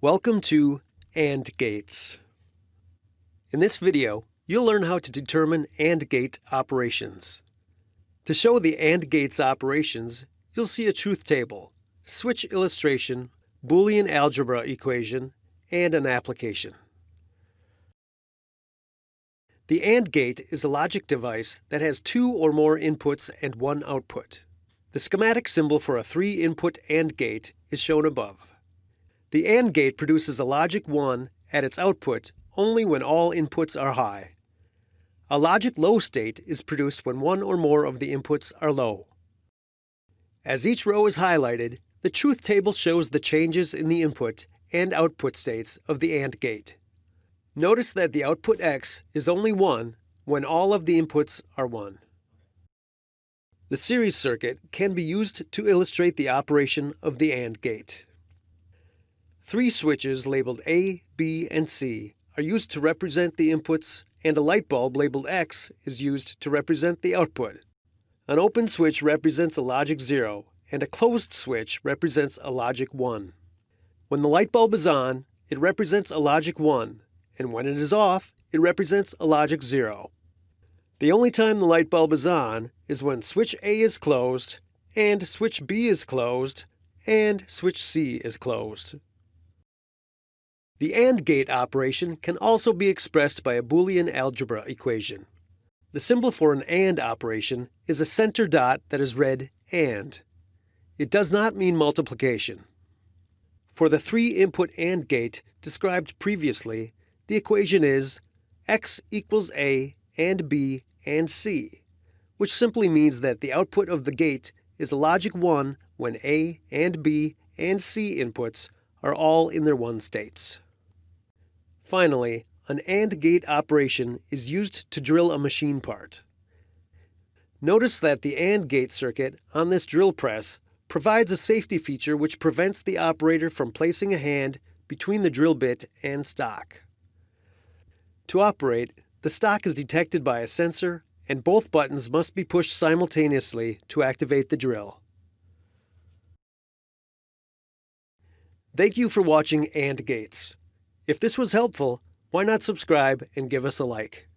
Welcome to AND gates. In this video, you'll learn how to determine AND gate operations. To show the AND gates operations, you'll see a truth table, switch illustration, Boolean algebra equation, and an application. The AND gate is a logic device that has two or more inputs and one output. The schematic symbol for a three-input AND gate is shown above. The AND gate produces a logic 1 at its output only when all inputs are high. A logic low state is produced when one or more of the inputs are low. As each row is highlighted, the truth table shows the changes in the input and output states of the AND gate. Notice that the output X is only 1 when all of the inputs are 1. The series circuit can be used to illustrate the operation of the AND gate. Three switches labeled A, B, and C are used to represent the inputs and a light bulb labeled X is used to represent the output. An open switch represents a logic 0 and a closed switch represents a logic 1. When the light bulb is on, it represents a logic 1, and when it is off, it represents a logic 0. The only time the light bulb is on is when switch A is closed, and switch B is closed, and switch C is closed. The AND gate operation can also be expressed by a Boolean algebra equation. The symbol for an AND operation is a center dot that is read AND. It does not mean multiplication. For the three-input AND gate described previously, the equation is x equals a and b and c, which simply means that the output of the gate is logic 1 when a and b and c inputs are all in their one states. Finally, an AND gate operation is used to drill a machine part. Notice that the AND gate circuit on this drill press provides a safety feature which prevents the operator from placing a hand between the drill bit and stock. To operate, the stock is detected by a sensor and both buttons must be pushed simultaneously to activate the drill. Thank you for watching AND Gates. If this was helpful, why not subscribe and give us a like?